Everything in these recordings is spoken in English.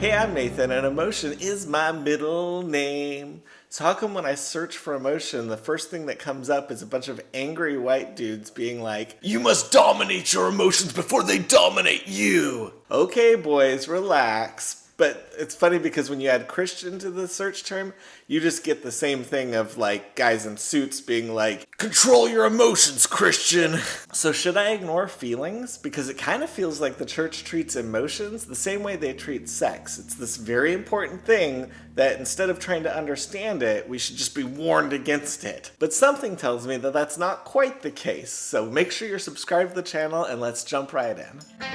Hey, I'm Nathan, and emotion is my middle name. So, how come when I search for emotion, the first thing that comes up is a bunch of angry white dudes being like, You must dominate your emotions before they dominate you? Okay, boys, relax. But it's funny because when you add Christian to the search term, you just get the same thing of like guys in suits being like, Control your emotions, Christian. So, should I ignore feelings? Because it kind of feels like the church treats emotions the same way they treat sex. It's this very important thing that instead of trying to understand it, we should just be warned against it. But something tells me that that's not quite the case. So, make sure you're subscribed to the channel and let's jump right in.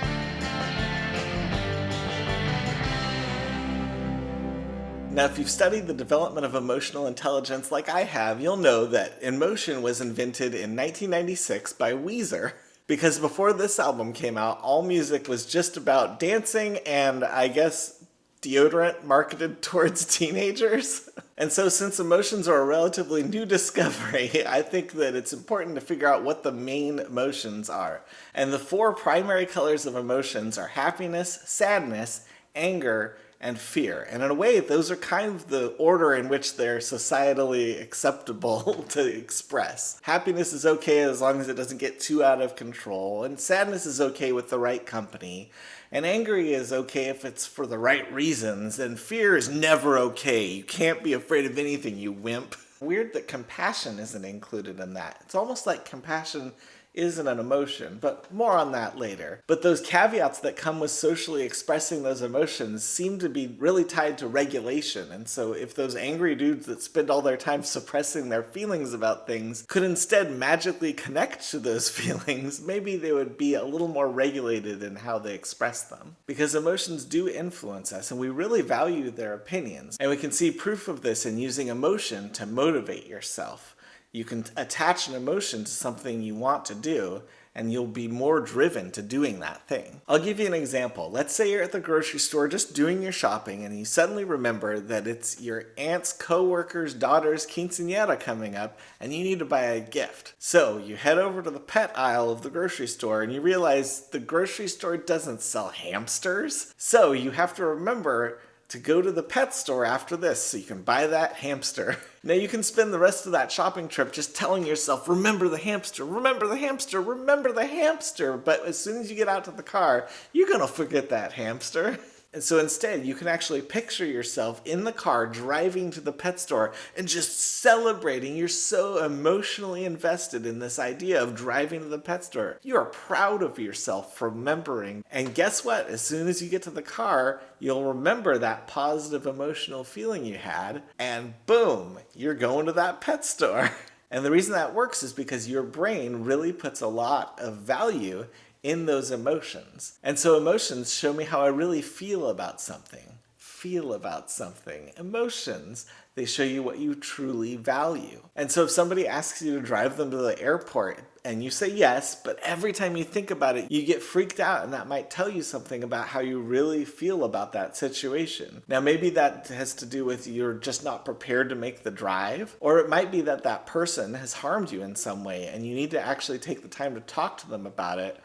Now, if you've studied the development of emotional intelligence like I have, you'll know that Emotion was invented in 1996 by Weezer. Because before this album came out, all music was just about dancing and I guess deodorant marketed towards teenagers. And so since emotions are a relatively new discovery, I think that it's important to figure out what the main emotions are. And the four primary colors of emotions are happiness, sadness, anger, and fear. And in a way, those are kind of the order in which they're societally acceptable to express. Happiness is okay as long as it doesn't get too out of control, and sadness is okay with the right company. And angry is okay if it's for the right reasons, and fear is never okay. You can't be afraid of anything, you wimp. Weird that compassion isn't included in that. It's almost like compassion isn't an emotion, but more on that later. But those caveats that come with socially expressing those emotions seem to be really tied to regulation. And so if those angry dudes that spend all their time suppressing their feelings about things could instead magically connect to those feelings, maybe they would be a little more regulated in how they express them. Because emotions do influence us and we really value their opinions. And we can see proof of this in using emotion to motivate yourself. You can attach an emotion to something you want to do and you'll be more driven to doing that thing. I'll give you an example. Let's say you're at the grocery store just doing your shopping and you suddenly remember that it's your aunt's co-worker's daughter's quinceanera coming up and you need to buy a gift. So you head over to the pet aisle of the grocery store and you realize the grocery store doesn't sell hamsters. So you have to remember to go to the pet store after this so you can buy that hamster. Now you can spend the rest of that shopping trip just telling yourself, remember the hamster, remember the hamster, remember the hamster. But as soon as you get out to the car, you're gonna forget that hamster. And so instead, you can actually picture yourself in the car driving to the pet store and just celebrating. You're so emotionally invested in this idea of driving to the pet store. You are proud of yourself for remembering. And guess what? As soon as you get to the car, you'll remember that positive emotional feeling you had, and boom, you're going to that pet store. And the reason that works is because your brain really puts a lot of value in those emotions. And so emotions show me how I really feel about something. Feel about something. Emotions, they show you what you truly value. And so if somebody asks you to drive them to the airport and you say yes, but every time you think about it, you get freaked out and that might tell you something about how you really feel about that situation. Now, maybe that has to do with you're just not prepared to make the drive, or it might be that that person has harmed you in some way and you need to actually take the time to talk to them about it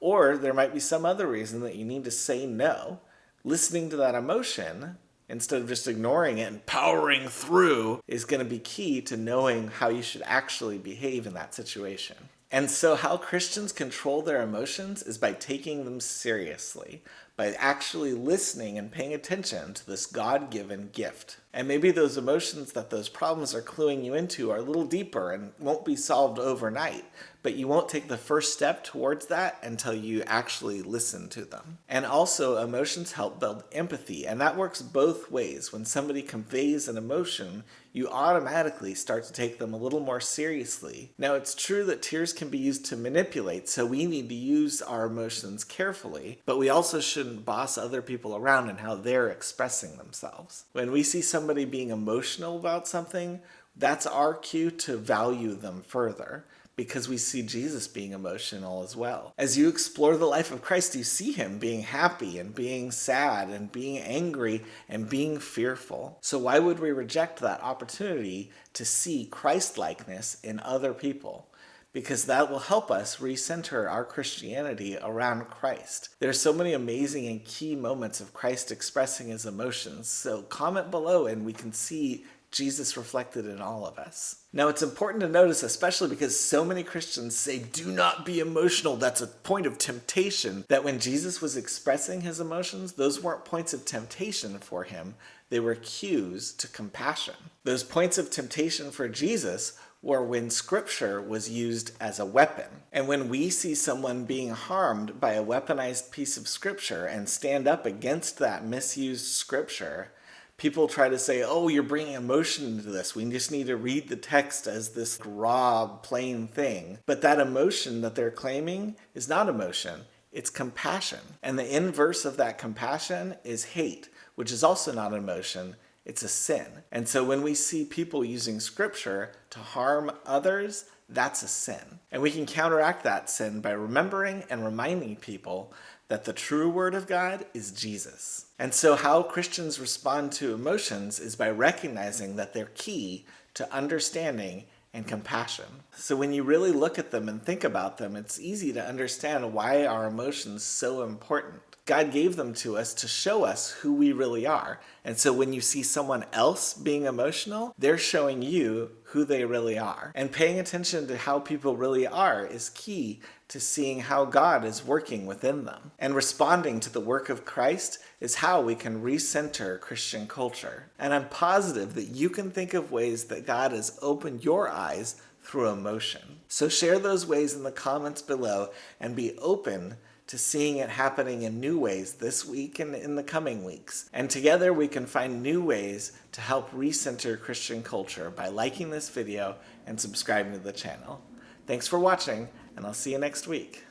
or there might be some other reason that you need to say no. Listening to that emotion instead of just ignoring it and powering through is going to be key to knowing how you should actually behave in that situation. And so how Christians control their emotions is by taking them seriously, by actually listening and paying attention to this God-given gift. And maybe those emotions that those problems are cluing you into are a little deeper and won't be solved overnight, but you won't take the first step towards that until you actually listen to them. And also emotions help build empathy and that works both ways. When somebody conveys an emotion, you automatically start to take them a little more seriously. Now it's true that tears can be used to manipulate, so we need to use our emotions carefully, but we also shouldn't boss other people around and how they're expressing themselves. When we see somebody being emotional about something, that's our cue to value them further because we see Jesus being emotional as well. As you explore the life of Christ, you see him being happy and being sad and being angry and being fearful. So why would we reject that opportunity to see Christ-likeness in other people? Because that will help us recenter our Christianity around Christ. There are so many amazing and key moments of Christ expressing his emotions. So comment below and we can see Jesus reflected in all of us. Now, it's important to notice, especially because so many Christians say, do not be emotional. That's a point of temptation. That when Jesus was expressing his emotions, those weren't points of temptation for him. They were cues to compassion. Those points of temptation for Jesus were when scripture was used as a weapon. And when we see someone being harmed by a weaponized piece of scripture and stand up against that misused scripture, people try to say, oh, you're bringing emotion into this. We just need to read the text as this raw, plain thing. But that emotion that they're claiming is not emotion. It's compassion. And the inverse of that compassion is hate, which is also not emotion. It's a sin. And so when we see people using scripture to harm others, that's a sin. And we can counteract that sin by remembering and reminding people that the true word of God is Jesus. And so how Christians respond to emotions is by recognizing that they're key to understanding and compassion. So when you really look at them and think about them, it's easy to understand why our emotions so important. God gave them to us to show us who we really are. And so when you see someone else being emotional, they're showing you who they really are. And paying attention to how people really are is key to seeing how God is working within them. And responding to the work of Christ is how we can recenter Christian culture. And I'm positive that you can think of ways that God has opened your eyes through emotion. So share those ways in the comments below and be open to seeing it happening in new ways this week and in the coming weeks. And together we can find new ways to help recenter Christian culture by liking this video and subscribing to the channel. Thanks for watching, and I'll see you next week.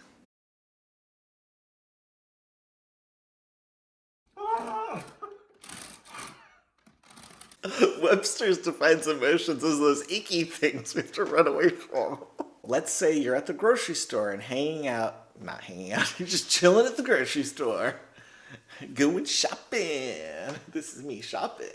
Webster's defines emotions as those icky things we have to run away from. Let's say you're at the grocery store and hanging out not hanging out, you're just chilling at the grocery store, going shopping. This is me shopping.